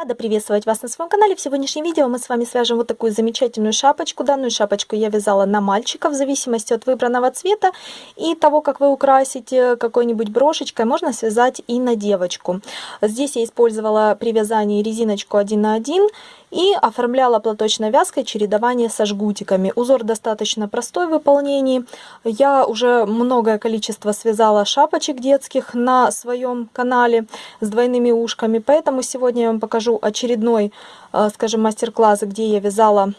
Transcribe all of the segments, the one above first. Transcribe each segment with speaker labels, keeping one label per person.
Speaker 1: Рада приветствовать вас на своем канале. В сегодняшнем видео мы с вами свяжем вот такую замечательную шапочку. Данную шапочку я вязала на мальчика в зависимости от выбранного цвета и того, как вы украсите какой-нибудь брошечкой, можно связать и на девочку. Здесь я использовала при вязании резиночку 1 на 1 и оформляла платочной вязкой чередование со жгутиками. Узор достаточно простой в выполнении. Я уже многое количество связала шапочек детских на своем канале с двойными ушками, поэтому сегодня я вам покажу очередной, э, скажем, мастер-класс, где я вязала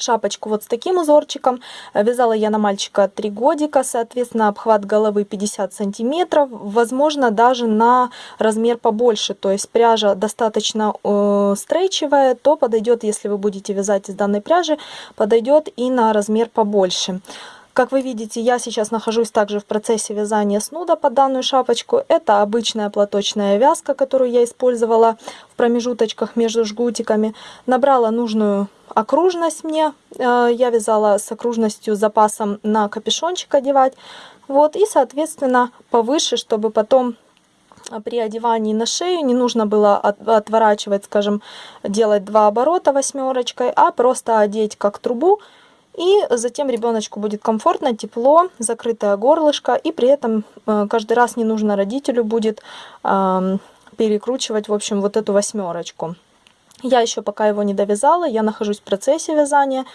Speaker 1: шапочку вот с таким узорчиком. Вязала я на мальчика 3 годика, соответственно, обхват головы 50 сантиметров, возможно, даже на размер побольше, то есть пряжа достаточно э, стрейчевая, то подойдет, если вы будете вязать из данной пряжи, подойдет и на размер побольше. Как вы видите, я сейчас нахожусь также в процессе вязания снуда под данную шапочку. Это обычная платочная вязка, которую я использовала в промежуточках между жгутиками. Набрала нужную окружность мне. Э, я вязала с окружностью запасом на капюшончик одевать. Вот, и, соответственно, повыше, чтобы потом э, при одевании на шею не нужно было отворачивать, скажем, делать два оборота восьмерочкой, а просто одеть как трубу и затем ребеночку будет комфортно, тепло, закрытое горлышко. И при этом э, каждый раз не нужно родителю будет перекручивать, в общем, вот эту восьмерочку. Я еще пока его не довязала, я нахожусь в процессе вязания.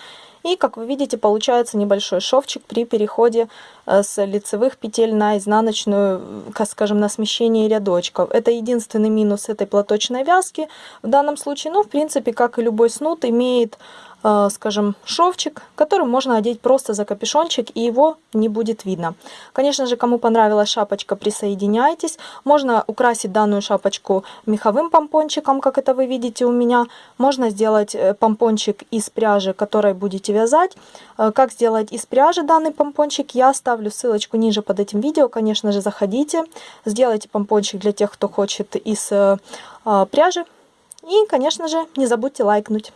Speaker 1: И, как вы видите, получается небольшой шовчик при переходе э, с лицевых петель на изнаночную, э, скажем, на смещение рядочков. Это единственный минус этой платочной вязки в данном случае. Но, ну, в принципе, как и любой снуд, имеет Э, скажем, шовчик, который можно одеть просто за капюшончик, и его не будет видно. Конечно же, кому понравилась шапочка, присоединяйтесь. Можно украсить данную шапочку меховым помпончиком, как это вы видите у меня. Можно сделать э, помпончик из пряжи, которой будете вязать. Э, как сделать из пряжи данный помпончик, я оставлю ссылочку ниже под этим видео. Конечно же, заходите, сделайте помпончик для тех, кто хочет из а, пряжи. И, конечно же, не забудьте лайкнуть.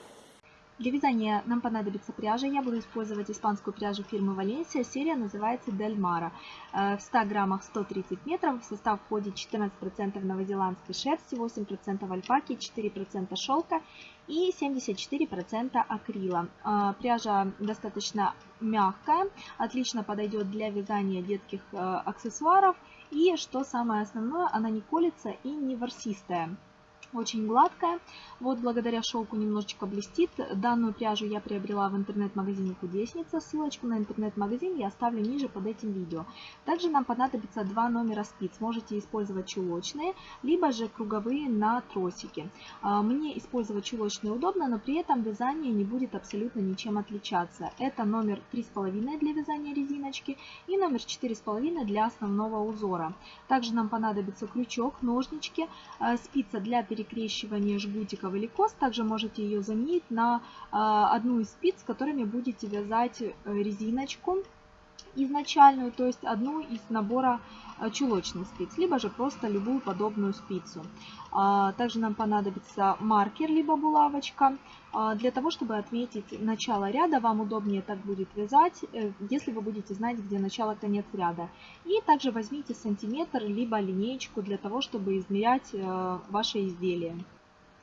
Speaker 1: Для вязания нам понадобится пряжа. Я буду использовать испанскую пряжу фирмы Валенсия. Серия называется Дельмара. Э, в 100 граммах 130 метров. В состав входит 14% новозеландской шерсти, 8% альпаки, 4% шелка и 74% акрила. Э, пряжа достаточно мягкая, отлично подойдет для вязания детских э, аксессуаров. И, что самое основное, она не колется и не ворсистая очень гладкая. Вот благодаря шелку немножечко блестит. Данную пряжу я приобрела в интернет-магазине Кудесница. Ссылочку на интернет-магазин я оставлю ниже под этим видео. Также нам понадобится два номера спиц. Можете использовать чулочные, либо же круговые на тросике. А, мне использовать чулочные удобно, но при этом вязание не будет абсолютно ничем отличаться. Это номер 3,5 для вязания резиночки и номер 4,5 для основного узора. Также нам понадобится крючок, ножнички, а, спица для перекрытия перекрещивание жгутиков или кос. Также можете ее заменить на а, одну из спиц, которыми будете вязать э, резиночку изначальную, то есть одну из набора а, чулочных спиц, либо же просто любую подобную спицу. А, также нам понадобится маркер, либо булавочка. А, для того, чтобы отметить начало ряда, вам удобнее так будет вязать, э, если вы будете знать, где начало-конец ряда. И также возьмите сантиметр, либо линеечку для того, чтобы измерять э, ваше изделие.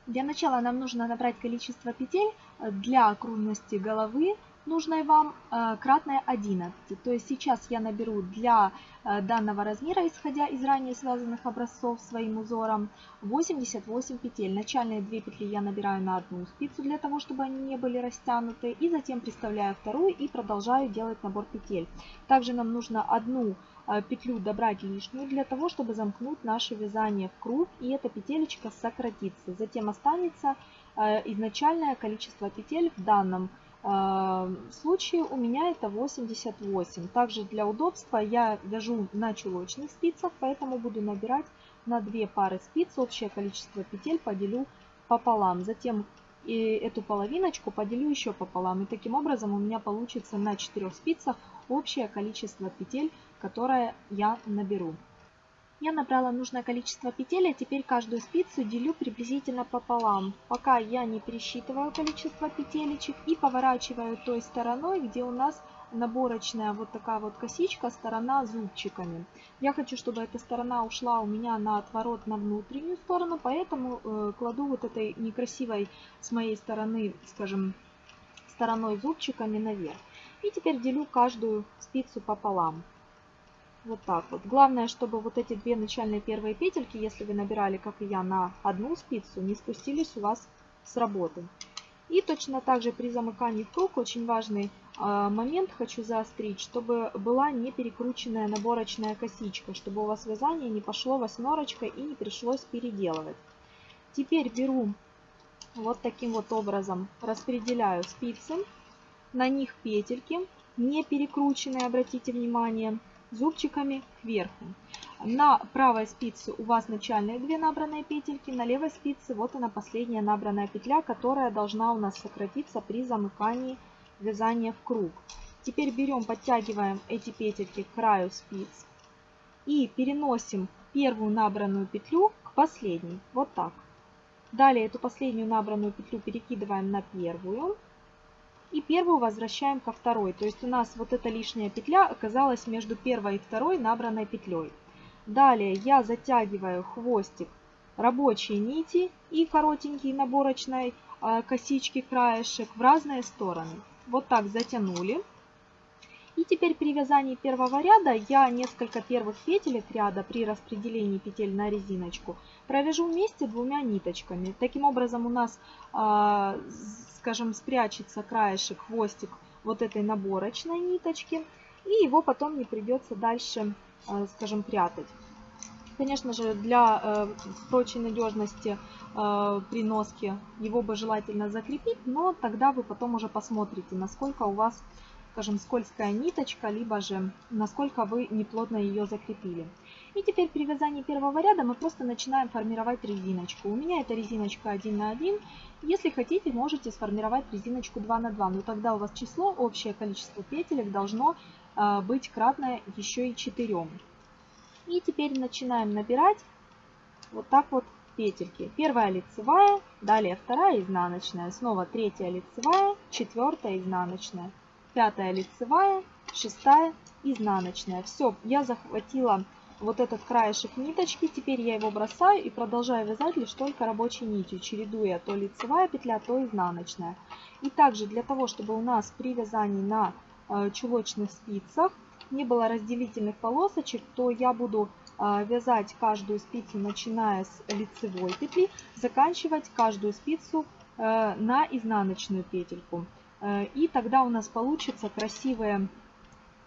Speaker 1: Для начала нам нужно набрать количество петель э, для окружности головы нужной вам, э, кратное 11. То есть сейчас я наберу для э, данного размера, исходя из ранее связанных образцов своим узором, 88 петель. Начальные 2 петли я набираю на одну спицу для того, чтобы они не были растянуты. И затем приставляю вторую и продолжаю делать набор петель. Также нам нужно одну э, петлю добрать лишнюю для того, чтобы замкнуть наше вязание в круг. И эта петелечка сократится. Затем останется изначальное количество петель в данном Эм, случае у меня это 88. Также для удобства я вяжу на чулочных спицах, поэтому буду набирать на 2 пары спиц. Общее количество петель поделю пополам. Затем и эту половиночку поделю еще пополам. И таким образом у меня получится на 4 спицах общее количество петель, которое я наберу. Я набрала нужное количество петель, а теперь каждую спицу делю приблизительно пополам, пока я не пересчитываю количество петелечек и поворачиваю той стороной, где у нас наборочная вот такая вот косичка, сторона зубчиками. Я хочу, чтобы эта сторона ушла у меня на отворот на внутреннюю сторону, поэтому э, кладу вот этой некрасивой с моей стороны, скажем, стороной зубчиками наверх. И теперь делю каждую спицу пополам. Вот так вот. Главное, чтобы вот эти две начальные первые петельки, если вы набирали, как и я, на одну спицу, не спустились у вас с работы. И точно так же при замыкании в круг очень важный э, момент хочу заострить, чтобы была не перекрученная наборочная косичка, чтобы у вас вязание не пошло восьмерочкой и не пришлось переделывать. Теперь беру вот таким вот образом, распределяю спицы, на них петельки, не перекрученные, обратите внимание, зубчиками кверху. На правой спице у вас начальные две набранные петельки, на левой спице вот она последняя набранная петля, которая должна у нас сократиться при замыкании вязания в круг. Теперь берем, подтягиваем эти петельки к краю спиц и переносим первую набранную петлю к последней, вот так. Далее эту последнюю набранную петлю перекидываем на первую и первую возвращаем ко второй. То есть у нас вот эта лишняя петля оказалась между первой и второй набранной петлей. Далее я затягиваю хвостик рабочей нити и коротенький наборочной э, косички краешек в разные стороны. Вот так затянули. И теперь при вязании первого ряда я несколько первых петелек ряда при распределении петель на резиночку провяжу вместе двумя ниточками. Таким образом у нас, а, скажем, спрячется краешек, хвостик вот этой наборочной ниточки. И его потом не придется дальше, а, скажем, прятать. Конечно же, для э, прочей надежности э, при носке его бы желательно закрепить, но тогда вы потом уже посмотрите, насколько у вас скажем, скользкая ниточка, либо же насколько вы неплотно ее закрепили. И теперь при вязании первого ряда мы просто начинаем формировать резиночку. У меня это резиночка 1 на 1. Если хотите, можете сформировать резиночку 2 на 2, но тогда у вас число, общее количество петелек должно э, быть кратное еще и 4. И теперь начинаем набирать вот так вот петельки. Первая лицевая, далее вторая изнаночная, снова третья лицевая, четвертая изнаночная пятая лицевая, шестая изнаночная. Все, я захватила вот этот краешек ниточки, теперь я его бросаю и продолжаю вязать лишь только рабочей нитью, чередуя то лицевая петля, то изнаночная. И также для того, чтобы у нас при вязании на э, чулочных спицах не было разделительных полосочек, то я буду э, вязать каждую спицу, начиная с лицевой петли, заканчивать каждую спицу э, на изнаночную петельку. Э, и тогда у нас получится красивое,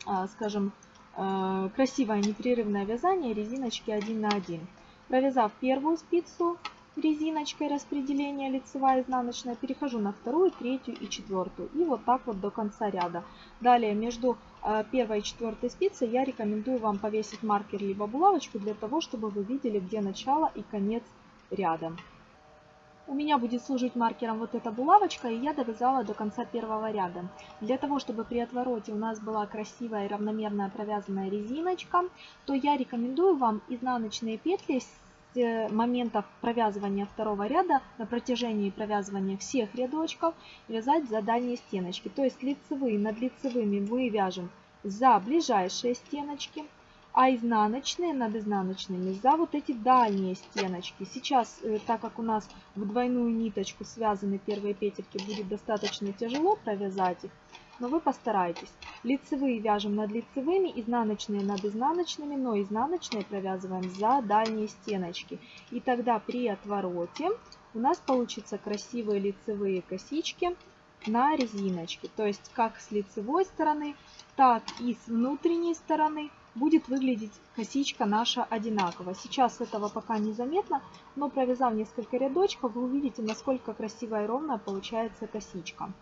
Speaker 1: э, скажем, э, красивое непрерывное вязание резиночки 1 на 1. Провязав первую спицу резиночкой распределения лицевая изнаночная, перехожу на вторую, третью и четвертую. И вот так вот до конца ряда. Далее между первой и четвертой спицей я рекомендую вам повесить маркер либо булавочку для того, чтобы вы видели, где начало и конец ряда. У меня будет служить маркером вот эта булавочка, и я довязала до конца первого ряда. Для того, чтобы при отвороте у нас была красивая и равномерная провязанная резиночка, то я рекомендую вам изнаночные петли с э, моментов провязывания второго ряда на протяжении провязывания всех рядочков вязать за дальние стеночки. То есть лицевые над лицевыми мы вяжем за ближайшие стеночки – а изнаночные над изнаночными за вот эти дальние стеночки. Сейчас, э, так как у нас в двойную ниточку связаны первые петельки, будет достаточно тяжело провязать их, но вы постарайтесь. Лицевые вяжем над лицевыми, изнаночные над изнаночными, но изнаночные провязываем за дальние стеночки. И тогда при отвороте у нас получится красивые лицевые косички на резиночке. То есть как с лицевой стороны, так и с внутренней стороны будет выглядеть косичка наша одинаково. Сейчас этого пока не заметно, но провязав несколько рядочков, вы увидите, насколько красивая и ровная получается косичка.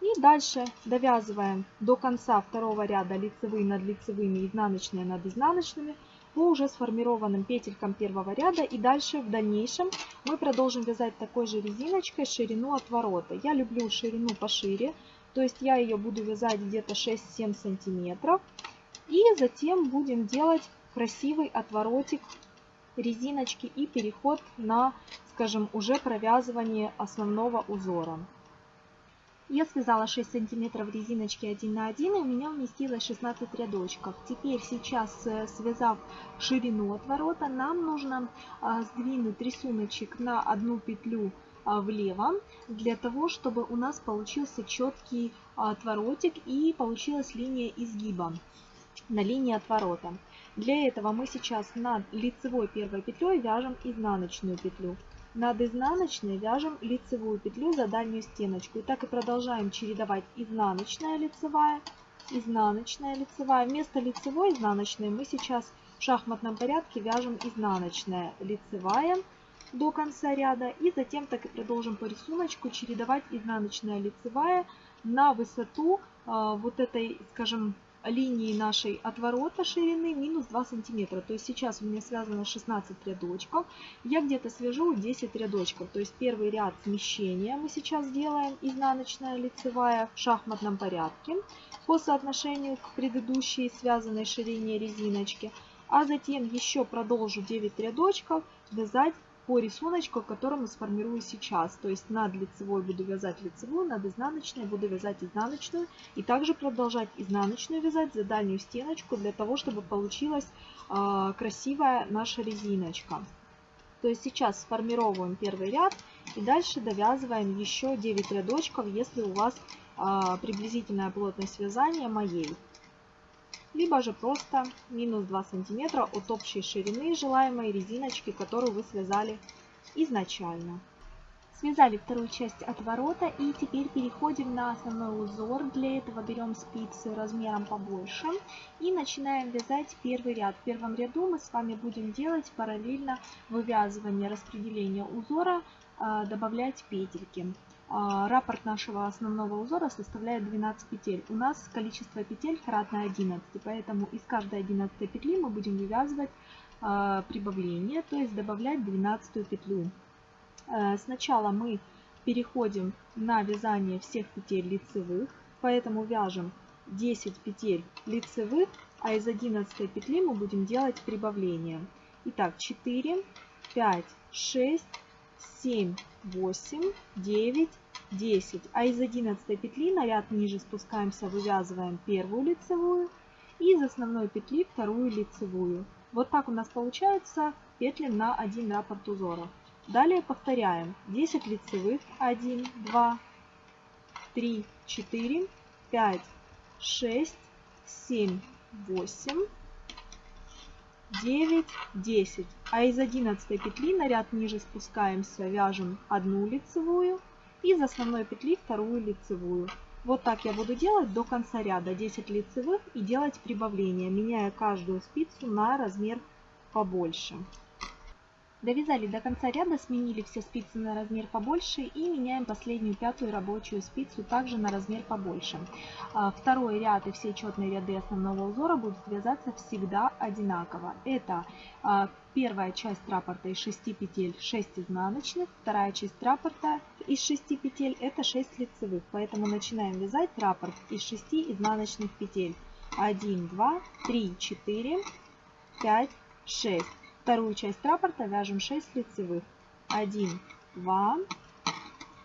Speaker 1: И дальше довязываем до конца второго ряда лицевые над лицевыми, изнаночные над изнаночными по уже сформированным петелькам первого ряда. И дальше в дальнейшем мы продолжим вязать такой же резиночкой ширину отворота. Я люблю ширину пошире, то есть я ее буду вязать где-то 6-7 сантиметров. И затем будем делать красивый отворотик резиночки и переход на, скажем, уже провязывание основного узора. Я связала 6 сантиметров резиночки 1 на 1 и у меня уместилось 16 рядочков. Теперь сейчас, э, связав ширину отворота, нам нужно а, сдвинуть рисуночек на одну петлю а, влево, для того, чтобы у нас получился четкий а, отворотик и получилась линия изгиба на линии отворота. Для этого мы сейчас над лицевой первой петлей вяжем изнаночную петлю. Над изнаночной вяжем лицевую петлю за дальнюю стеночку. И так и продолжаем чередовать изнаночная лицевая, изнаночная лицевая. Вместо лицевой изнаночной мы сейчас в шахматном порядке вяжем изнаночная лицевая до конца ряда. И затем так и продолжим по рисунку чередовать изнаночная лицевая на высоту э, вот этой, скажем, линии нашей отворота ширины минус 2 сантиметра. То есть сейчас у меня связано 16 рядочков. Я где-то свяжу 10 рядочков. То есть первый ряд смещения мы сейчас делаем изнаночная лицевая в шахматном порядке по соотношению к предыдущей связанной ширине резиночки. А затем еще продолжу 9 рядочков вязать по рисунку, который мы сформируем сейчас. То есть над лицевой буду вязать лицевую, над изнаночной буду вязать изнаночную. И также продолжать изнаночную вязать за дальнюю стеночку, для того, чтобы получилась э, красивая наша резиночка. То есть сейчас сформировываем первый ряд и дальше довязываем еще 9 рядочков, если у вас э, приблизительная плотность вязания моей либо же просто минус 2 сантиметра от общей ширины желаемой резиночки, которую вы связали изначально. Связали вторую часть отворота и теперь переходим на основной узор. Для этого берем спицы размером побольше и начинаем вязать первый ряд. В первом ряду мы с вами будем делать параллельно вывязывание распределения узора, а, добавлять петельки. А, Раппорт нашего основного узора составляет 12 петель. У нас количество петель кратно 11, поэтому из каждой 11 петли мы будем вывязывать а, прибавление, то есть добавлять 12 петлю. Э, сначала мы переходим на вязание всех петель лицевых, поэтому вяжем 10 петель лицевых, а из 11 петли мы будем делать прибавление. Итак, 4, 5, 6, 7, 8, 9, 10. А из 11 петли на ряд ниже спускаемся, вывязываем первую лицевую и из основной петли вторую лицевую. Вот так у нас получается петли на один раппорт узора. Далее повторяем 10 лицевых 1, 2, 3, 4, 5, 6, 7, 8, 9, 10. А из 11 петли на ряд ниже спускаемся, вяжем одну лицевую из основной петли вторую лицевую. Вот так я буду делать до конца ряда 10 лицевых и делать прибавление, меняя каждую спицу на размер побольше. Довязали до конца ряда, сменили все спицы на размер побольше и меняем последнюю пятую рабочую спицу также на размер побольше. А, второй ряд и все четные ряды основного узора будут вязаться всегда одинаково. Это а, первая часть раппорта из 6 петель 6 изнаночных, вторая часть раппорта из 6 петель это 6 лицевых. Поэтому начинаем вязать раппорт из 6 изнаночных петель. 1, 2, 3, 4, 5, 6. Вторую часть раппорта вяжем 6 лицевых. 1, 2,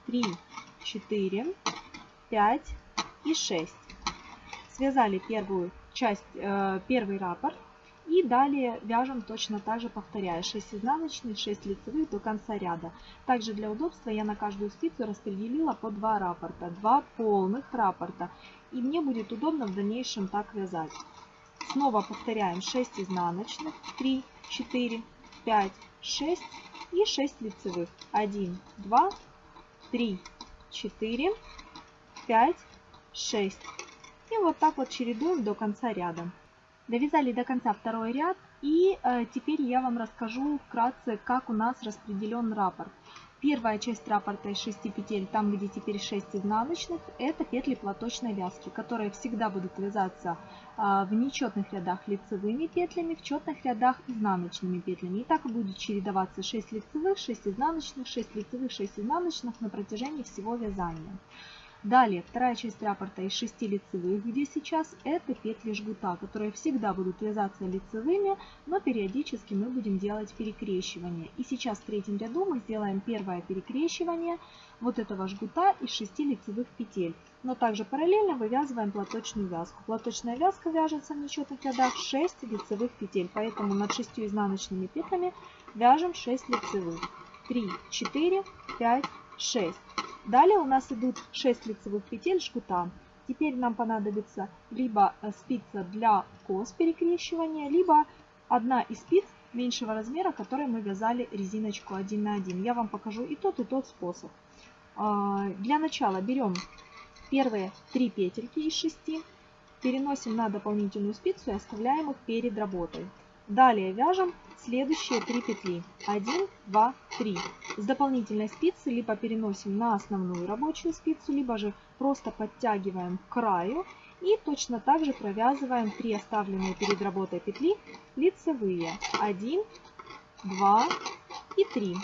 Speaker 1: 3, 4, 5 и 6. Связали первую часть, э, первый раппорт. И далее вяжем точно так же, повторяя 6 изнаночных, 6 лицевых до конца ряда. Также для удобства я на каждую спицу распределила по 2 раппорта, 2 полных раппорта. И мне будет удобно в дальнейшем так вязать. Снова повторяем 6 изнаночных, 3 4, 5, 6 и 6 лицевых. 1, 2, 3, 4, 5, 6. И вот так вот чередуем до конца ряда. Довязали до конца второй ряд. И э, теперь я вам расскажу вкратце, как у нас распределен раппорт. Первая часть раппорта из 6 петель, там где теперь 6 изнаночных, это петли платочной вязки, которые всегда будут вязаться а, в нечетных рядах лицевыми петлями, в четных рядах изнаночными петлями. И так будет чередоваться 6 лицевых, 6 изнаночных, 6 лицевых, 6 изнаночных на протяжении всего вязания. Далее, вторая часть раппорта из 6 лицевых, где сейчас это петли жгута, которые всегда будут вязаться лицевыми, но периодически мы будем делать перекрещивание. И сейчас в третьем ряду мы сделаем первое перекрещивание вот этого жгута из 6 лицевых петель. Но также параллельно вывязываем платочную вязку. Платочная вязка вяжется в нечетных рядах 6 лицевых петель, поэтому над 6 изнаночными петлями вяжем 6 лицевых. 3, 4, 5, 6. Далее у нас идут 6 лицевых петель жгута. Теперь нам понадобится либо э, спица для кос перекрещивания, либо одна из спиц меньшего размера, которой мы вязали резиночку 1 на 1. Я вам покажу и тот, и тот способ. А, для начала берем первые 3 петельки из 6, переносим на дополнительную спицу и оставляем их перед работой. Далее вяжем следующие 3 петли. 1, 2, 3. С дополнительной спицы либо переносим на основную рабочую спицу, либо же просто подтягиваем к краю и точно так же провязываем 3 оставленные перед работой петли лицевые. 1, 2 и 3.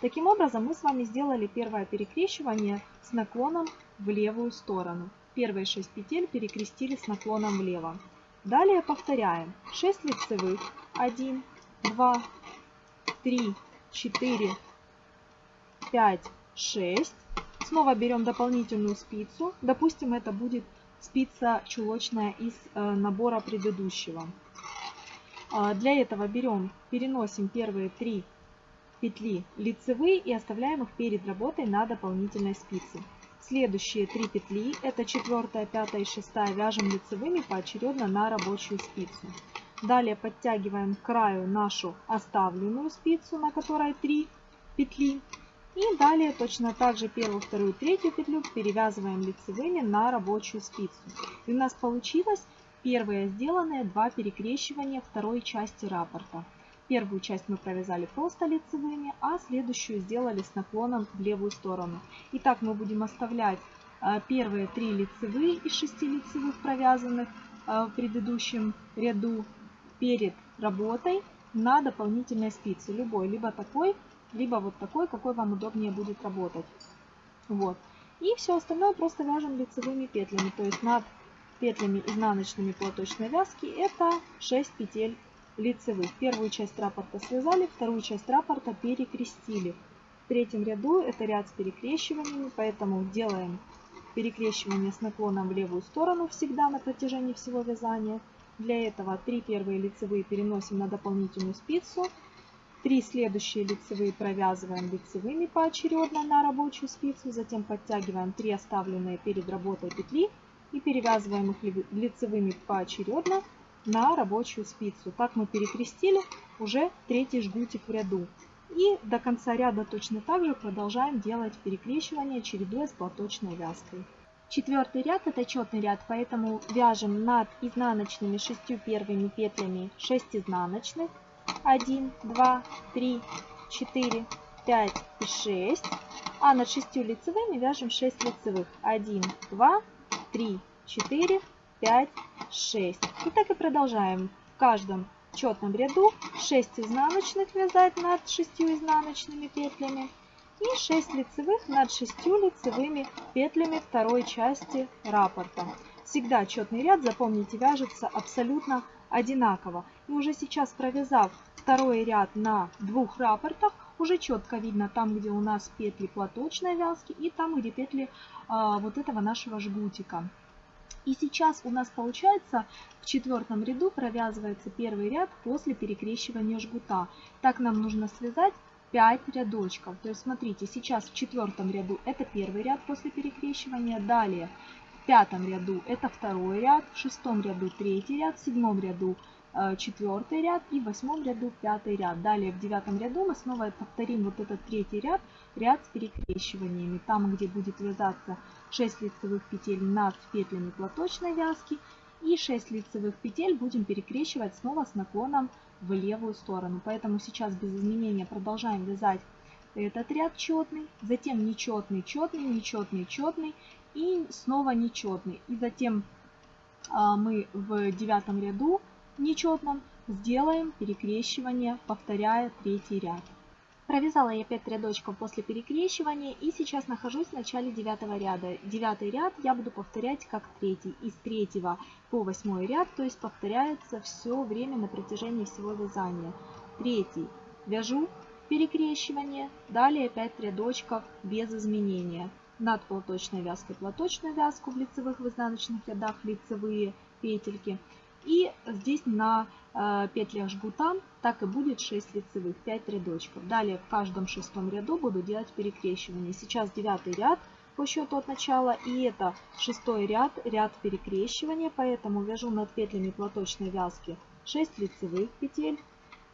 Speaker 1: Таким образом мы с вами сделали первое перекрещивание с наклоном в левую сторону. Первые 6 петель перекрестили с наклоном влево. Далее повторяем 6 лицевых 1, 2, 3, 4, 5, 6. Снова берем дополнительную спицу. Допустим, это будет спица чулочная из э, набора предыдущего. А, для этого берем, переносим первые три петли лицевые и оставляем их перед работой на дополнительной спице. Следующие три петли, это четвертая, пятая и шестая, вяжем лицевыми поочередно на рабочую спицу. Далее подтягиваем к краю нашу оставленную спицу, на которой 3 петли. И далее точно так же первую, вторую, третью петлю перевязываем лицевыми на рабочую спицу. И у нас получилось первое сделанное, два перекрещивания второй части раппорта. Первую часть мы провязали просто лицевыми, а следующую сделали с наклоном в левую сторону. Итак, мы будем оставлять э, первые три лицевые из 6 лицевых провязанных э, в предыдущем ряду перед работой на дополнительной спице. Любой, либо такой, либо вот такой, какой вам удобнее будет работать. Вот. И все остальное просто вяжем лицевыми петлями, то есть над петлями изнаночными платочной вязки это 6 петель лицевых. Первую часть рапорта связали, вторую часть рапорта перекрестили. В третьем ряду это ряд с перекрещиваниями, поэтому делаем перекрещивание с наклоном в левую сторону всегда на протяжении всего вязания. Для этого 3 первые лицевые переносим на дополнительную спицу, три следующие лицевые провязываем лицевыми поочередно на рабочую спицу, затем подтягиваем 3 оставленные перед работой петли и перевязываем их лицевыми поочередно на рабочую спицу. Так мы перекрестили уже третий жгутик в ряду. И до конца ряда точно так же продолжаем делать перекрещивание, чередуя с платочной вязкой. Четвертый ряд это четный ряд, поэтому вяжем над изнаночными шестью первыми петлями 6 изнаночных. 1, 2, 3, 4, 5 и 6. А над шестью лицевыми вяжем 6 лицевых. 1, 2, 3, 4, 5, 6. И так и продолжаем. В каждом четном ряду 6 изнаночных вязать над 6 изнаночными петлями и 6 лицевых над 6 лицевыми петлями второй части раппорта. Всегда четный ряд, запомните, вяжется абсолютно одинаково. И уже сейчас провязав второй ряд на двух раппортах, уже четко видно там, где у нас петли платочной вязки и там, где петли а, вот этого нашего жгутика. И сейчас у нас получается в четвертом ряду провязывается первый ряд после перекрещивания жгута. Так нам нужно связать 5 рядочков. То есть смотрите, сейчас в четвертом ряду это первый ряд после перекрещивания, далее в пятом ряду это второй ряд, в шестом ряду третий ряд, в седьмом ряду э, четвертый ряд и в восьмом ряду пятый ряд. Далее в девятом ряду мы снова повторим вот этот третий ряд, ряд с перекрещиваниями. Там, где будет вязаться 6 лицевых петель над петлями платочной вязки и 6 лицевых петель будем перекрещивать снова с наклоном в левую сторону. Поэтому сейчас без изменения продолжаем вязать этот ряд четный, затем нечетный, четный, нечетный, четный и снова нечетный. И затем а, мы в девятом ряду нечетном сделаем перекрещивание, повторяя третий ряд. Провязала я 5 рядочков после перекрещивания и сейчас нахожусь в начале 9 ряда. 9 ряд я буду повторять как третий. Из 3 по 8 ряд, то есть повторяется все время на протяжении всего вязания. Третий вяжу перекрещивание, далее 5 рядочков без изменения. Над платочной вязкой платочную вязку в лицевых в изнаночных рядах лицевые петельки. И здесь на э, петлях жгута так и будет 6 лицевых, 5 рядочков. Далее в каждом шестом ряду буду делать перекрещивание. Сейчас девятый ряд по счету от начала и это шестой ряд, ряд перекрещивания, поэтому вяжу над петлями платочной вязки 6 лицевых петель.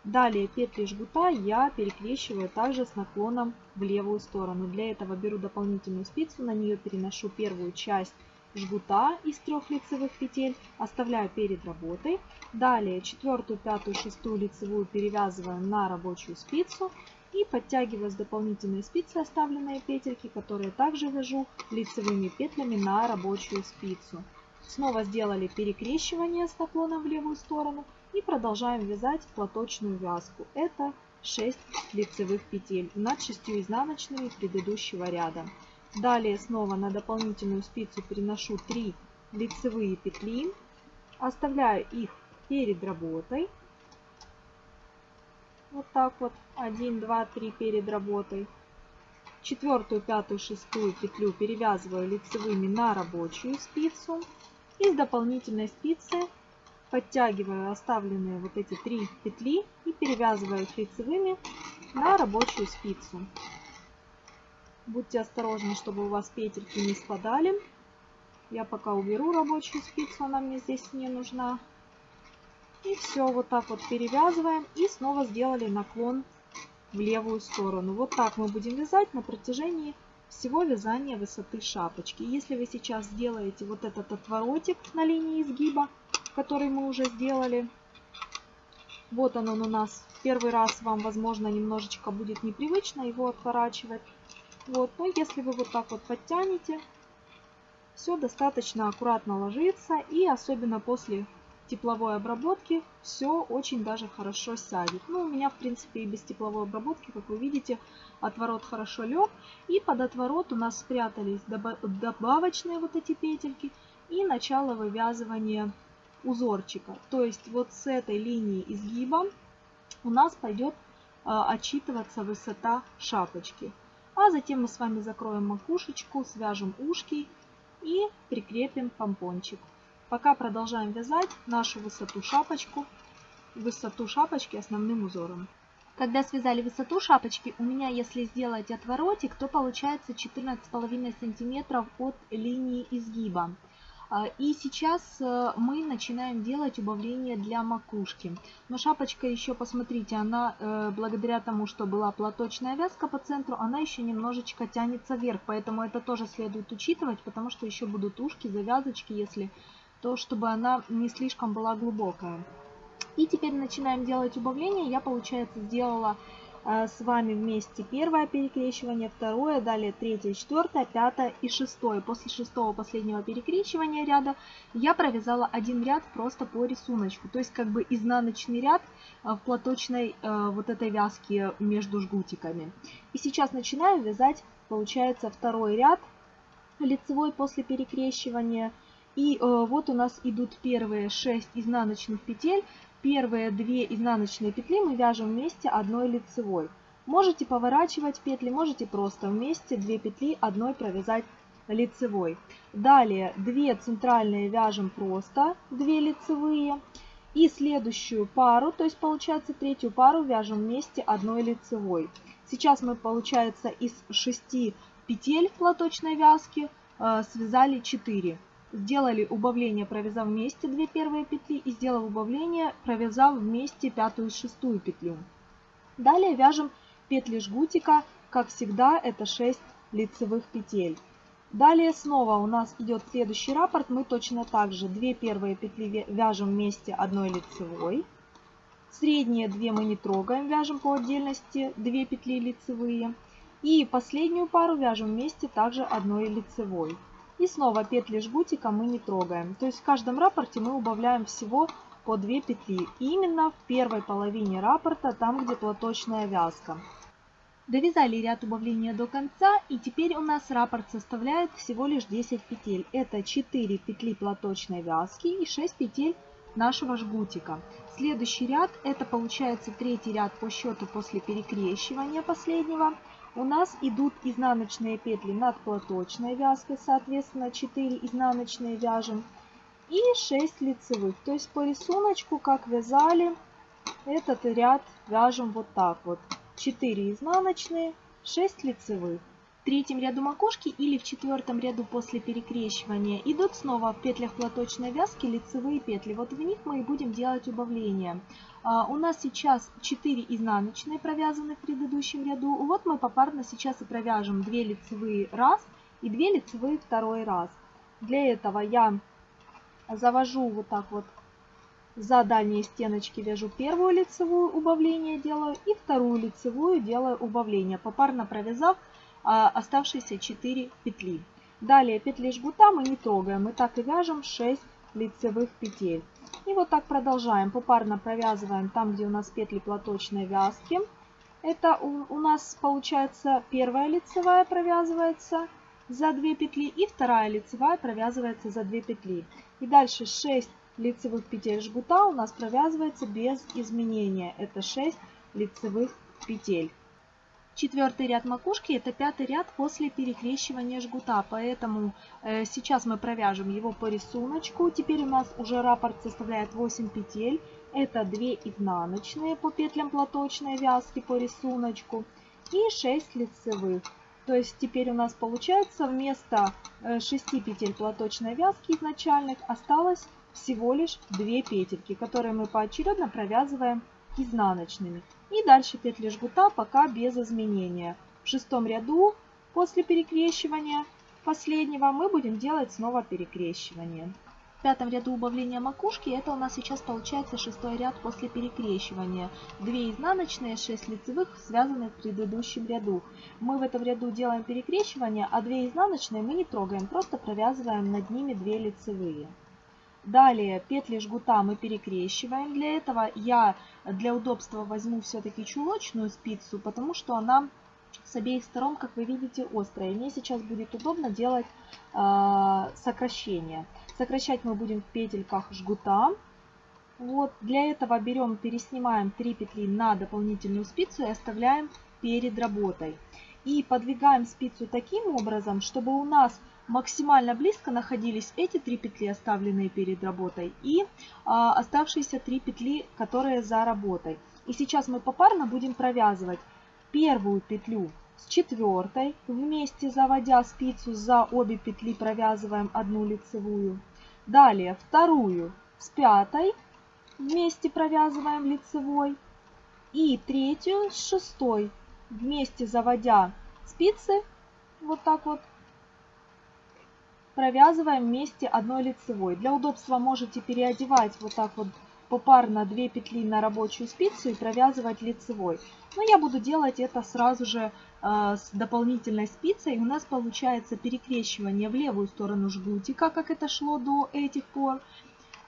Speaker 1: Далее петли жгута я перекрещиваю также с наклоном в левую сторону. Для этого беру дополнительную спицу, на нее переношу первую часть жгута из трех лицевых петель оставляю перед работой. Далее четвертую, пятую, шестую лицевую перевязываю на рабочую спицу и подтягиваю с дополнительной спицы оставленные петельки, которые также вяжу лицевыми петлями на рабочую спицу. Снова сделали перекрещивание с наклоном в левую сторону и продолжаем вязать платочную вязку. Это 6 лицевых петель над 6 изнаночными предыдущего ряда. Далее снова на дополнительную спицу переношу 3 лицевые петли, оставляю их перед работой. Вот так вот. 1, 2, 3 перед работой. Четвертую, пятую, шестую петлю перевязываю лицевыми на рабочую спицу. И с дополнительной спицы подтягиваю оставленные вот эти три петли и перевязываю их лицевыми на рабочую спицу. Будьте осторожны, чтобы у вас петельки не спадали. Я пока уберу рабочую спицу, она мне здесь не нужна. И все, вот так вот перевязываем и снова сделали наклон в левую сторону. Вот так мы будем вязать на протяжении всего вязания высоты шапочки. Если вы сейчас сделаете вот этот отворотик на линии изгиба, который мы уже сделали, вот он, он у нас первый раз вам, возможно, немножечко будет непривычно его отворачивать. Вот, но ну, если вы вот так вот подтянете, все достаточно аккуратно ложится и особенно после тепловой обработки все очень даже хорошо сядет. Ну, у меня, в принципе, и без тепловой обработки, как вы видите, отворот хорошо лег. И под отворот у нас спрятались добавочные вот эти петельки и начало вывязывания узорчика. То есть вот с этой линии изгиба у нас пойдет а, отчитываться высота шапочки. А затем мы с вами закроем макушечку, свяжем ушки и прикрепим помпончик. Пока продолжаем вязать нашу высоту шапочку, высоту шапочки основным узором. Когда связали высоту шапочки, у меня, если сделать отворотик, то получается 14,5 см от линии изгиба. А, и сейчас э, мы начинаем делать убавление для макушки. Но шапочка еще, посмотрите, она э, благодаря тому, что была платочная вязка по центру, она еще немножечко тянется вверх. Поэтому это тоже следует учитывать, потому что еще будут ушки, завязочки, если то, чтобы она не слишком была глубокая. И теперь начинаем делать убавление. Я, получается, сделала а, с вами вместе первое перекрещивание, второе, далее третье, четвертое, пятое и шестое. После шестого последнего перекрещивания ряда я провязала один ряд просто по рисунку. То есть как бы изнаночный ряд а, в платочной а, вот этой вязке между жгутиками. И сейчас начинаю вязать, получается, второй ряд лицевой после перекрещивания. И э, вот у нас идут первые 6 изнаночных петель. Первые две изнаночные петли мы вяжем вместе одной лицевой. Можете поворачивать петли, можете просто вместе две петли одной провязать лицевой. Далее две центральные вяжем просто две лицевые. И следующую пару, то есть получается третью пару вяжем вместе одной лицевой. Сейчас мы получается из 6 петель платочной вязки э, связали 4 сделали убавление, провязав вместе 2 первые петли и сделав убавление, провязав вместе пятую и шестую петлю. Далее вяжем петли жгутика, как всегда это 6 лицевых петель. Далее снова у нас идет следующий раппорт, мы точно так же 2 первые петли вяжем вместе одной лицевой. Средние 2 мы не трогаем, вяжем по отдельности 2 петли лицевые. И последнюю пару вяжем вместе также одной лицевой. И снова петли жгутика мы не трогаем. То есть в каждом рапорте мы убавляем всего по 2 петли. И именно в первой половине раппорта, там где платочная вязка. Довязали ряд убавления до конца и теперь у нас раппорт составляет всего лишь 10 петель. Это 4 петли платочной вязки и 6 петель нашего жгутика. Следующий ряд это получается третий ряд по счету после перекрещивания последнего у нас идут изнаночные петли над платочной вязкой, соответственно 4 изнаночные вяжем и 6 лицевых. То есть по рисунку, как вязали, этот ряд вяжем вот так вот. 4 изнаночные, 6 лицевых третьем ряду макушки или в четвертом ряду после перекрещивания идут снова в петлях платочной вязки лицевые петли. Вот в них мы и будем делать убавление. А, у нас сейчас 4 изнаночные провязаны в предыдущем ряду. Вот мы попарно сейчас и провяжем 2 лицевые раз и 2 лицевые второй раз. Для этого я завожу вот так вот за дальние стеночки вяжу первую лицевую убавление делаю и вторую лицевую делаю убавление, попарно провязав а, оставшиеся 4 петли. Далее петли жгута мы не трогаем, мы так и вяжем 6 лицевых петель. И вот так продолжаем, попарно провязываем там, где у нас петли платочной вязки. Это у, у нас получается первая лицевая провязывается за 2 петли и вторая лицевая провязывается за 2 петли. И дальше 6 лицевых петель жгута у нас провязывается без изменения. Это 6 лицевых петель. Четвертый ряд макушки – это пятый ряд после перекрещивания жгута, поэтому э, сейчас мы провяжем его по рисунку. Теперь у нас уже раппорт составляет 8 петель. Это 2 изнаночные по петлям платочной вязки по рисунку и 6 лицевых. То есть теперь у нас получается вместо 6 э, петель платочной вязки изначальных осталось всего лишь 2 петельки, которые мы поочередно провязываем изнаночными. И дальше петли жгута пока без изменения. В шестом ряду после перекрещивания последнего мы будем делать снова перекрещивание. В пятом ряду убавления макушки это у нас сейчас получается шестой ряд после перекрещивания. Две изнаночные, 6 лицевых связаны в предыдущем ряду. Мы в этом ряду делаем перекрещивание, а две изнаночные мы не трогаем, просто провязываем над ними две лицевые. Далее петли жгута мы перекрещиваем. Для этого я для удобства возьму все-таки чулочную спицу, потому что она с обеих сторон, как вы видите, острая. мне сейчас будет удобно делать э, сокращение. Сокращать мы будем в петельках жгута. Вот для этого берем, переснимаем 3 петли на дополнительную спицу и оставляем перед работой. И подвигаем спицу таким образом, чтобы у нас Максимально близко находились эти три петли, оставленные перед работой, и а, оставшиеся три петли, которые за работой. И сейчас мы попарно будем провязывать первую петлю с четвертой, вместе заводя спицу за обе петли, провязываем одну лицевую. Далее вторую с пятой, вместе провязываем лицевой. И третью с шестой, вместе заводя спицы, вот так вот, провязываем вместе одной лицевой. Для удобства можете переодевать вот так вот попарно 2 петли на рабочую спицу и провязывать лицевой. Но я буду делать это сразу же э, с дополнительной спицей. У нас получается перекрещивание в левую сторону жгутика, как это шло до этих пор.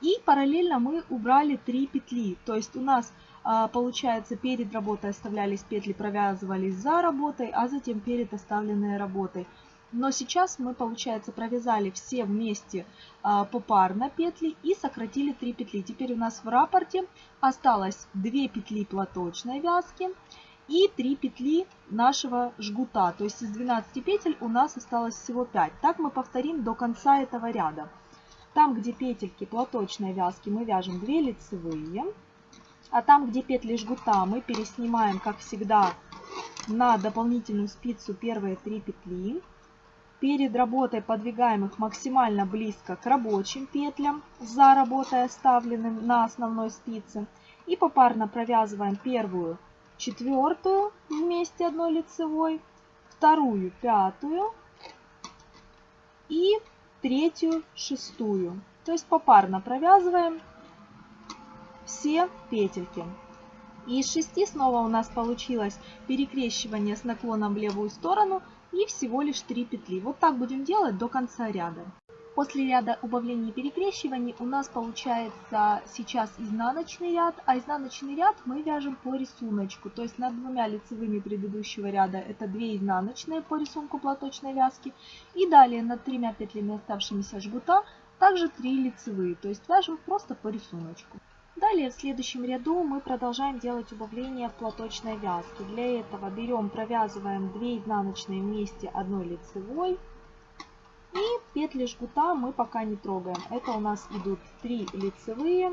Speaker 1: И параллельно мы убрали 3 петли. То есть у нас э, получается перед работой оставлялись петли, провязывались за работой, а затем перед оставленной работой. Но сейчас мы, получается, провязали все вместе а, попарно петли и сократили 3 петли. Теперь у нас в рапорте осталось 2 петли платочной вязки и 3 петли нашего жгута. То есть из 12 петель у нас осталось всего 5. Так мы повторим до конца этого ряда. Там, где петельки платочной вязки, мы вяжем 2 лицевые. А там, где петли жгута, мы переснимаем, как всегда, на дополнительную спицу первые 3 петли перед работой подвигаем их максимально близко к рабочим петлям, за работой оставленным на основной спице. И попарно провязываем первую, четвертую вместе одной лицевой, вторую, пятую и третью, шестую. То есть попарно провязываем все петельки. И из 6 снова у нас получилось перекрещивание с наклоном в левую сторону – и всего лишь 3 петли. Вот так будем делать до конца ряда. После ряда убавлений и перекрещивания у нас получается сейчас изнаночный ряд, а изнаночный ряд мы вяжем по рисунку, то есть над двумя лицевыми предыдущего ряда это 2 изнаночные по рисунку платочной вязки, и далее над тремя петлями оставшимися жгута также 3 лицевые, то есть вяжем просто по рисунку. Далее в следующем ряду мы продолжаем делать убавление в платочной вязке. Для этого берем, провязываем 2 изнаночные вместе одной лицевой. И петли жгута мы пока не трогаем. Это у нас идут 3 лицевые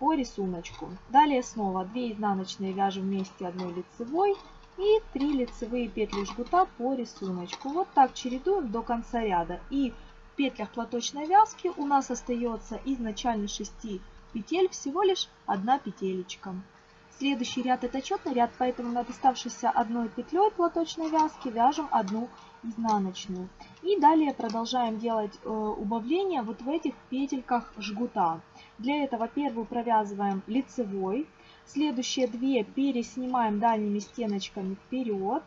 Speaker 1: по рисунку. Далее снова 2 изнаночные вяжем вместе одной лицевой. И 3 лицевые петли жгута по рисунку. Вот так чередуем до конца ряда. И в петлях платочной вязки у нас остается изначально 6 Петель всего лишь одна петелечка. Следующий ряд это четный ряд, поэтому над оставшейся одной петлей платочной вязки вяжем одну изнаночную. И далее продолжаем делать э, убавление вот в этих петельках жгута. Для этого первую провязываем лицевой, следующие две переснимаем дальними стеночками вперед,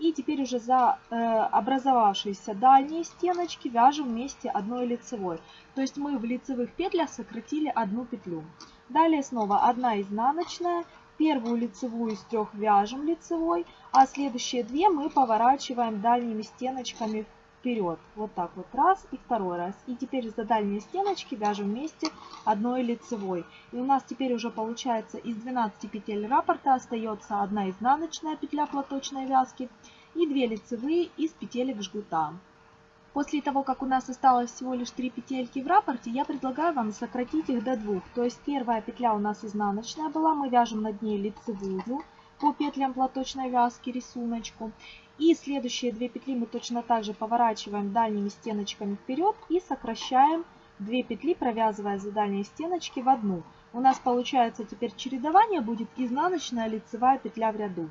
Speaker 1: и теперь уже за э, образовавшиеся дальние стеночки вяжем вместе одной лицевой. То есть мы в лицевых петлях сократили одну петлю. Далее снова одна изнаночная. Первую лицевую из трех вяжем лицевой, а следующие две мы поворачиваем дальними стеночками вперед. Вот так вот раз и второй раз. И теперь за дальние стеночки вяжем вместе одной лицевой. И у нас теперь уже получается из 12 петель раппорта остается одна изнаночная петля платочной вязки и 2 лицевые из петелек жгута. После того, как у нас осталось всего лишь 3 петельки в раппорте, я предлагаю вам сократить их до двух. То есть первая петля у нас изнаночная была, мы вяжем над ней лицевую по петлям платочной вязки рисуночку. И следующие две петли мы точно так же поворачиваем дальними стеночками вперед и сокращаем две петли, провязывая за дальние стеночки в одну. У нас получается теперь чередование будет изнаночная лицевая петля в ряду.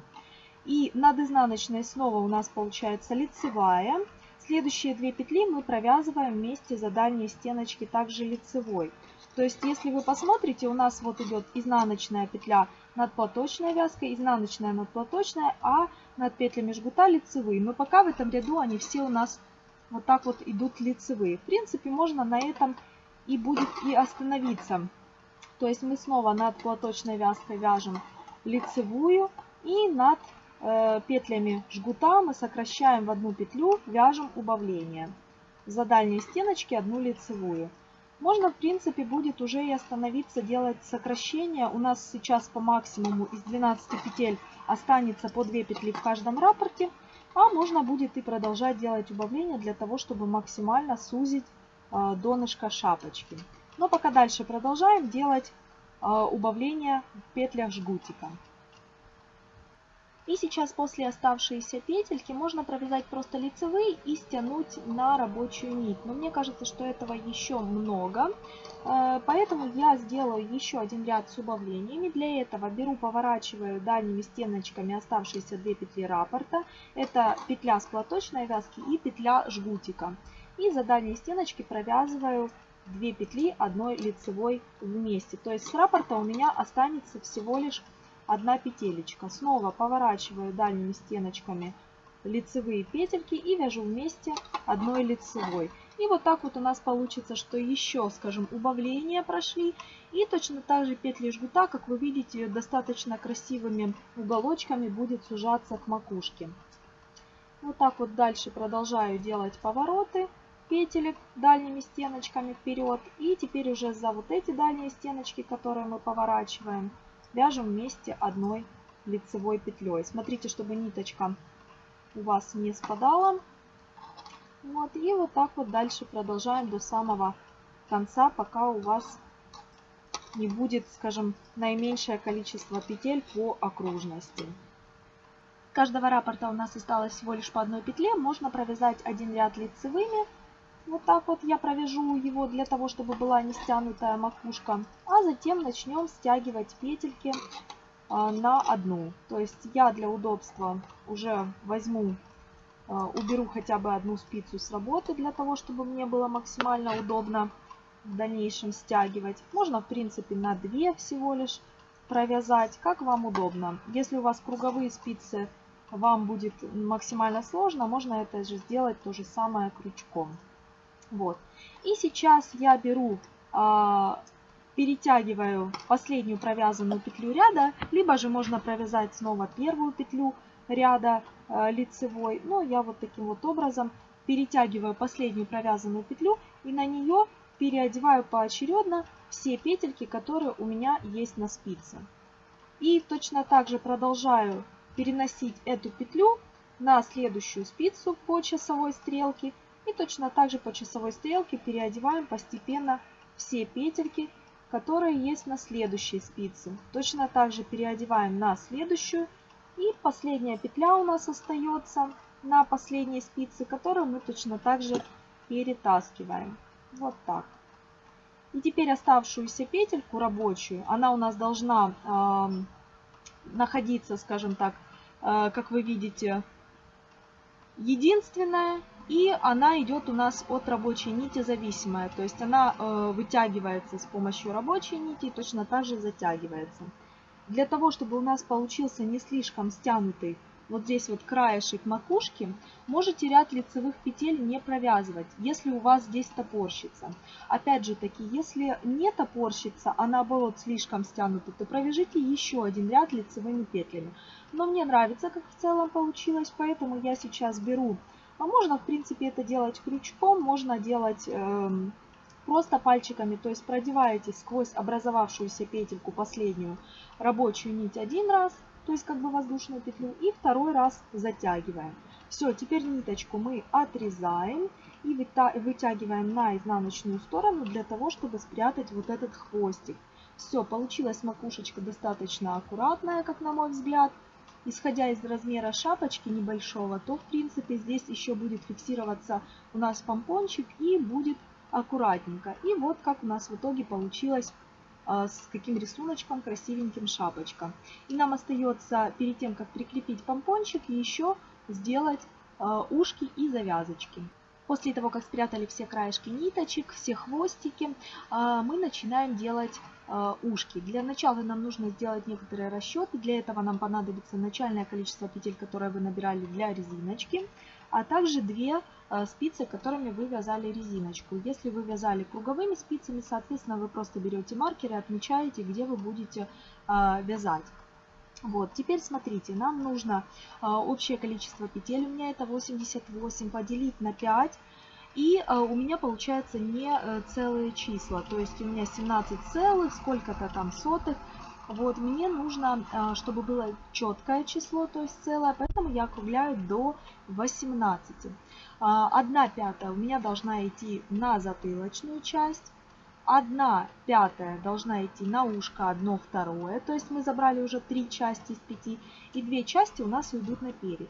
Speaker 1: И над изнаночной снова у нас получается лицевая. Следующие две петли мы провязываем вместе за дальние стеночки также лицевой. То есть, если вы посмотрите, у нас вот идет изнаночная петля надплаточная вязка, изнаночная надплаточная, а над петлями жгута лицевые. Но пока в этом ряду они все у нас вот так вот идут лицевые. В принципе, можно на этом и будет и остановиться. То есть мы снова над платочной вязкой вяжем лицевую и над э, петлями жгута мы сокращаем в одну петлю, вяжем убавление. За дальние стеночки одну лицевую. Можно, в принципе, будет уже и остановиться, делать сокращение. У нас сейчас по максимуму из 12 петель останется по 2 петли в каждом рапорте. А можно будет и продолжать делать убавление для того, чтобы максимально сузить а, донышко шапочки. Но пока дальше продолжаем делать а, убавление в петлях жгутика. И сейчас после оставшиеся петельки можно провязать просто лицевые и стянуть на рабочую нить. Но мне кажется, что этого еще много. Э, поэтому я сделаю еще один ряд с убавлениями. Для этого беру, поворачиваю дальними стеночками оставшиеся две петли раппорта. Это петля с платочной вязки и петля жгутика. И за дальние стеночки провязываю две петли одной лицевой вместе. То есть с раппорта у меня останется всего лишь одна петелечка. Снова поворачиваю дальними стеночками лицевые петельки и вяжу вместе одной лицевой. И вот так вот у нас получится, что еще, скажем, убавления прошли. И точно так же петли жгута, как вы видите, достаточно красивыми уголочками будет сужаться к макушке. Вот так вот дальше продолжаю делать повороты петелек дальними стеночками вперед. И теперь уже за вот эти дальние стеночки, которые мы поворачиваем, вяжем вместе одной лицевой петлей. Смотрите, чтобы ниточка у вас не спадала. Вот, и вот так вот дальше продолжаем до самого конца, пока у вас не будет, скажем, наименьшее количество петель по окружности. С каждого раппорта у нас осталось всего лишь по одной петле. Можно провязать один ряд лицевыми, вот так вот я провяжу его для того, чтобы была не стянутая макушка. А затем начнем стягивать петельки а, на одну. То есть я для удобства уже возьму, а, уберу хотя бы одну спицу с работы для того, чтобы мне было максимально удобно в дальнейшем стягивать. Можно, в принципе, на две всего лишь провязать, как вам удобно. Если у вас круговые спицы, вам будет максимально сложно, можно это же сделать то же самое крючком. Вот. И сейчас я беру, э, перетягиваю последнюю провязанную петлю ряда, либо же можно провязать снова первую петлю ряда э, лицевой. Но ну, я вот таким вот образом перетягиваю последнюю провязанную петлю и на нее переодеваю поочередно все петельки, которые у меня есть на спице. И точно так же продолжаю переносить эту петлю на следующую спицу по часовой стрелке и точно так же по часовой стрелке переодеваем постепенно все петельки, которые есть на следующей спице. Точно так же переодеваем на следующую. И последняя петля у нас остается на последней спице, которую мы точно так же перетаскиваем. Вот так. И теперь оставшуюся петельку рабочую, она у нас должна э, находиться, скажем так, э, как вы видите, единственная и она идет у нас от рабочей нити зависимая, то есть она э, вытягивается с помощью рабочей нити и точно так же затягивается. Для того, чтобы у нас получился не слишком стянутый вот здесь вот краешек макушки, можете ряд лицевых петель не провязывать, если у вас здесь топорщица. Опять же таки, если не топорщица, а наоборот слишком стянута, то провяжите еще один ряд лицевыми петлями. Но мне нравится, как в целом получилось, поэтому я сейчас беру а можно, в принципе, это делать крючком, можно делать э, просто пальчиками, то есть продеваете сквозь образовавшуюся петельку последнюю рабочую нить один раз, то есть как бы воздушную петлю, и второй раз затягиваем. Все, теперь ниточку мы отрезаем и вытягиваем на изнаночную сторону для того, чтобы спрятать вот этот хвостик. Все, получилась макушечка достаточно аккуратная, как на мой взгляд исходя из размера шапочки небольшого, то в принципе здесь еще будет фиксироваться у нас помпончик и будет аккуратненько. И вот как у нас в итоге получилось а, с каким рисуночком красивеньким шапочка. И нам остается перед тем, как прикрепить помпончик, еще сделать а, ушки и завязочки. После того, как спрятали все краешки ниточек, все хвостики, а, мы начинаем делать а, ушки. Для начала нам нужно сделать некоторые расчеты. Для этого нам понадобится начальное количество петель, которые вы набирали для резиночки, а также две а, спицы, которыми вы вязали резиночку. Если вы вязали круговыми спицами, соответственно, вы просто берете маркеры, отмечаете, где вы будете вязать. Вот, теперь смотрите, нам нужно а, общее количество петель, у меня это 88, поделить на 5. И а, у меня получается не а, целые числа, то есть у меня 17 целых, сколько-то там сотых. Вот, мне нужно, а, чтобы было четкое число, то есть целое, поэтому я округляю до 18. А, одна пятая у меня должна идти на затылочную часть. 1 пятая должна идти на ушко 1 второе, то есть мы забрали уже 3 части из 5, и 2 части у нас уйдут на перед.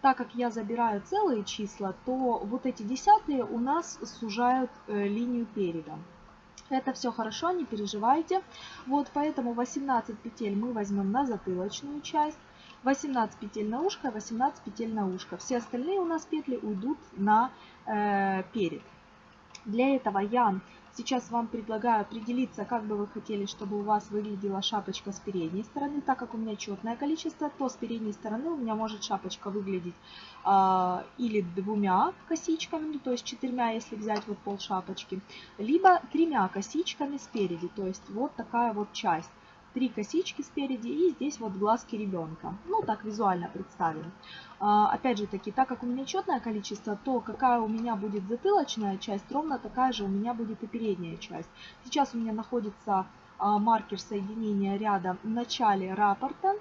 Speaker 1: Так как я забираю целые числа, то вот эти десятые у нас сужают э, линию переда. Это все хорошо, не переживайте. Вот поэтому 18 петель мы возьмем на затылочную часть, 18 петель на ушко, 18 петель на ушко. Все остальные у нас петли уйдут на э, перед. Для этого я Сейчас вам предлагаю определиться, как бы вы хотели, чтобы у вас выглядела шапочка с передней стороны. Так как у меня четное количество, то с передней стороны у меня может шапочка выглядеть э, или двумя косичками, ну, то есть четырьмя, если взять вот пол шапочки, либо тремя косичками спереди, то есть вот такая вот часть три косички спереди и здесь вот глазки ребенка. Ну, так визуально представим. А, опять же таки, так как у меня четное количество, то какая у меня будет затылочная часть, ровно такая же у меня будет и передняя часть. Сейчас у меня находится а, маркер соединения ряда в начале рапорта.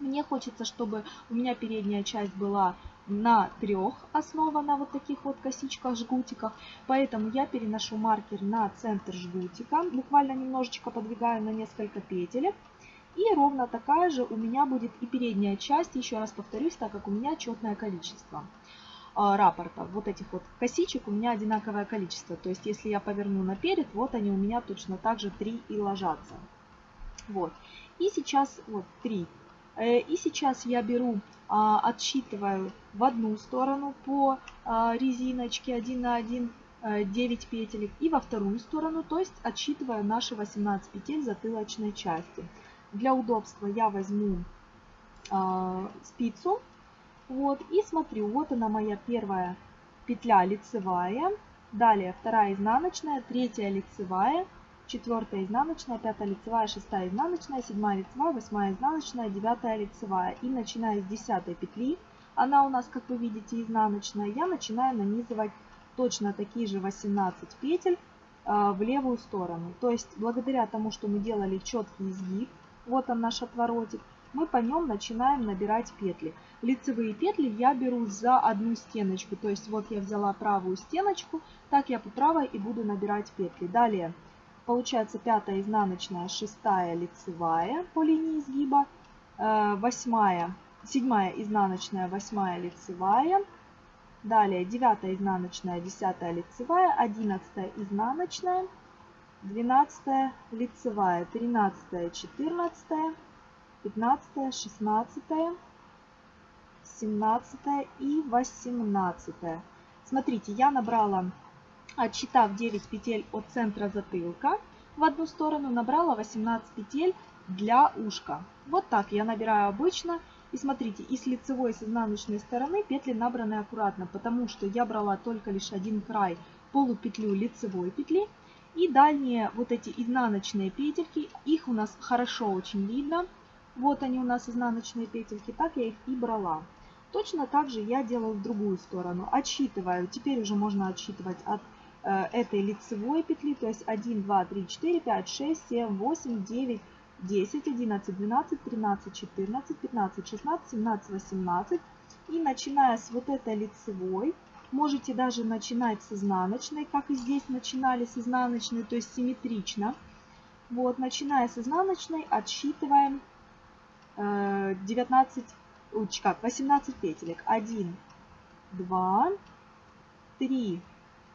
Speaker 1: Мне хочется, чтобы у меня передняя часть была на трех основана вот таких вот косичках, жгутиках. Поэтому я переношу маркер на центр жгутика, буквально немножечко подвигаю на несколько петелек. И ровно такая же у меня будет и передняя часть, еще раз повторюсь, так как у меня четное количество а, рапорта. Вот этих вот косичек у меня одинаковое количество. То есть, если я поверну наперед, вот они у меня точно также же 3 и ложатся. Вот. И сейчас вот 3 Э, и сейчас я беру, а, отсчитываю в одну сторону по а, резиночке 1 на 1 9 э, петелек и во вторую сторону, то есть отсчитываю наши 18 петель затылочной части. Для удобства я возьму а, спицу вот, и смотрю, вот она моя первая петля лицевая, далее вторая изнаночная, третья лицевая, четвертая изнаночная, пятая лицевая, шестая изнаночная, седьмая лицевая, восьмая изнаночная, девятая лицевая. И начиная с десятой петли, она у нас, как вы видите, изнаночная, я начинаю нанизывать точно такие же 18 петель э, в левую сторону. То есть благодаря тому, что мы делали четкий изгиб, вот он наш отворотик, мы по нем начинаем набирать петли. Лицевые петли я беру за одну стеночку, то есть вот я взяла правую стеночку, так я по правой и буду набирать петли. Далее Получается пятая изнаночная, шестая лицевая по линии изгиба, э, восьмая, седьмая изнаночная, восьмая лицевая, далее девятая изнаночная, десятая лицевая, одиннадцатая изнаночная, двенадцатая лицевая, тринадцатая, четырнадцатая, пятнадцатая, шестнадцатая, семнадцатая и восемнадцатая. Смотрите, я набрала отсчитав 9 петель от центра затылка в одну сторону, набрала 18 петель для ушка. Вот так я набираю обычно. И смотрите, и с лицевой, и с изнаночной стороны петли набраны аккуратно, потому что я брала только лишь один край полупетлю лицевой петли. И дальние вот эти изнаночные петельки, их у нас хорошо очень видно. Вот они у нас изнаночные петельки, так я их и брала. Точно так же я делаю в другую сторону. Отсчитываю, теперь уже можно отсчитывать от Э, этой лицевой петли, то есть 1, 2, 3, 4, 5, 6, 7, 8, 9, 10, 11, 12, 13, 14, 15, 16, 17, 18. И начиная с вот этой лицевой, можете даже начинать с изнаночной, как и здесь начинали с изнаночной, то есть симметрично. Вот, начиная с изнаночной, отсчитываем 19, э, ой, как, 18 петелек. 1, 2, 3,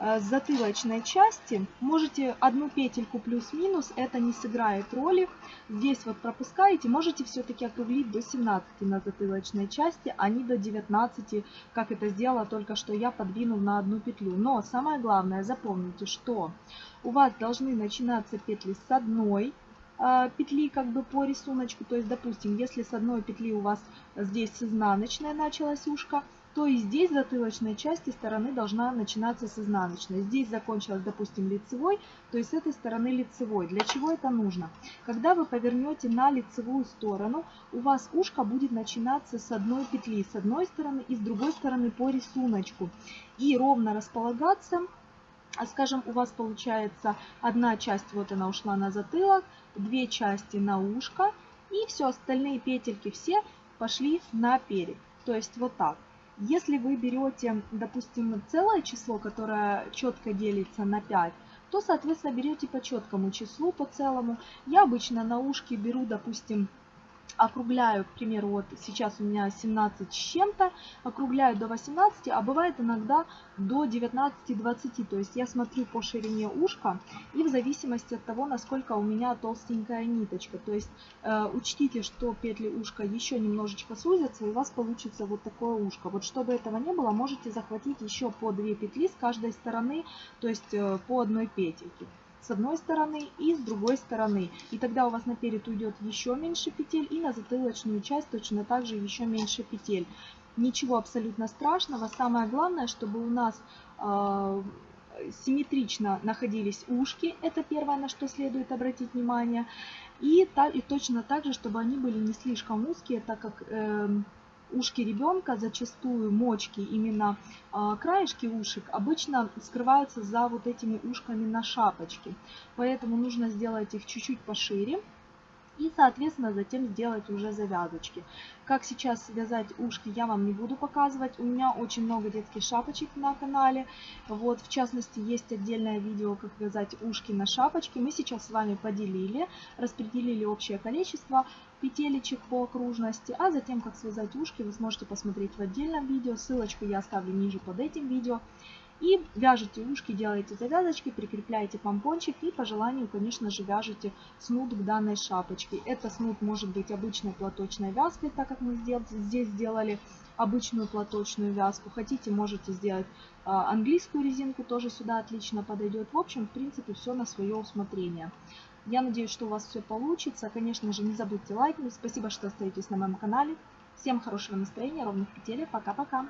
Speaker 1: Э, с затылочной части. Можете одну петельку плюс-минус, это не сыграет роли. Здесь вот пропускаете, можете все-таки округлить до 17 на затылочной части, а не до 19, как это сделала только что я, подвинув на одну петлю. Но самое главное, запомните, что у вас должны начинаться петли с одной э, петли как бы по рисунку. То есть, допустим, если с одной петли у вас здесь с изнаночной началась ушко, то и здесь затылочной части стороны должна начинаться с изнаночной. Здесь закончилась, допустим, лицевой, то есть с этой стороны лицевой. Для чего это нужно? Когда вы повернете на лицевую сторону, у вас ушко будет начинаться с одной петли, с одной стороны и с другой стороны по рисунку. И ровно располагаться а, скажем, у вас получается одна часть, вот она ушла на затылок, две части на ушко, и все, остальные петельки все пошли на перед. То есть вот так. Если вы берете, допустим, целое число, которое четко делится на 5, то, соответственно, берете по четкому числу, по целому. Я обычно на ушки беру, допустим, округляю, к примеру, вот сейчас у меня 17 с чем-то, округляю до 18, а бывает иногда до 19-20. То есть я смотрю по ширине ушка и в зависимости от того, насколько у меня толстенькая ниточка. То есть э, учтите, что петли ушка еще немножечко сузятся, и у вас получится вот такое ушко. Вот чтобы этого не было, можете захватить еще по 2 петли с каждой стороны, то есть э, по одной петельке с одной стороны и с другой стороны. И тогда у вас на перед уйдет еще меньше петель и на затылочную часть точно так же еще меньше петель. Ничего абсолютно страшного. Самое главное, чтобы у нас э, симметрично находились ушки. Это первое, на что следует обратить внимание. И, та, и точно так же, чтобы они были не слишком узкие, так как... Э, ушки ребенка, зачастую мочки, именно а, краешки ушек, обычно скрываются за вот этими ушками на шапочке. Поэтому нужно сделать их чуть-чуть пошире и, соответственно, затем сделать уже завязочки. Как сейчас вязать ушки, я вам не буду показывать. У меня очень много детских шапочек на канале. Вот, в частности, есть отдельное видео, как вязать ушки на шапочке. Мы сейчас с вами поделили, распределили общее количество петелечек по окружности, а затем, как связать ушки, вы сможете посмотреть в отдельном видео. Ссылочку я оставлю ниже под этим видео. И вяжете ушки, делаете завязочки, прикрепляете помпончик и по желанию, конечно же, вяжете снуд к данной шапочке. Это снуд может быть обычной платочной вязкой, так как мы здесь сделали обычную платочную вязку. Хотите, можете сделать а, английскую резинку, тоже сюда отлично подойдет. В общем, в принципе, все на свое усмотрение. Я надеюсь, что у вас все получится. Конечно же, не забудьте лайкнуть. Спасибо, что остаетесь на моем канале. Всем хорошего настроения, ровных петель. Пока-пока.